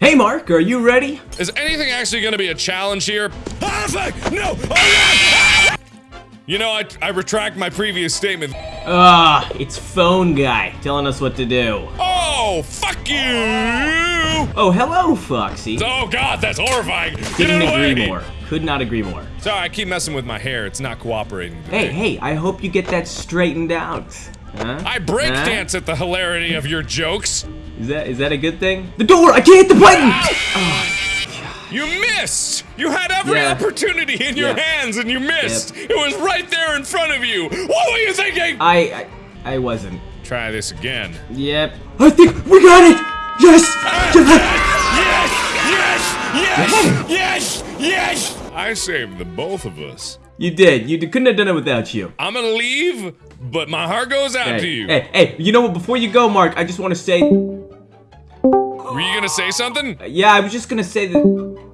Hey Mark, are you ready? Is anything actually gonna be a challenge here? Ah, fuck! No! Oh, yeah! You know, I, I retract my previous statement. Ah, it's phone guy telling us what to do. Oh, fuck you! Oh, hello, Foxy. Oh god, that's horrifying! Get Couldn't it away! agree more. Could not agree more. Sorry, I keep messing with my hair. It's not cooperating. today. Hey, hey, I hope you get that straightened out. Huh? I break Huh? dance at the hilarity of your jokes. Is that is that a good thing? The door! I can't hit the button! Ah! Oh, you missed! You had every Yeah. opportunity in your Yeah. hands and you missed! It was right there in front of you! What were you thinking? I, I I wasn't. Try this again. Yep. I think we got it! Yes! Ah! Yes! Yes! Yes! Yes! Yes! I saved the both of us. You did. You couldn't have done it without you. I'm gonna leave, but my heart goes out to you. hey, hey, you know what? Before you go, Mark, I just want to say, Were you gonna say something? Uh, yeah, I was just gonna say that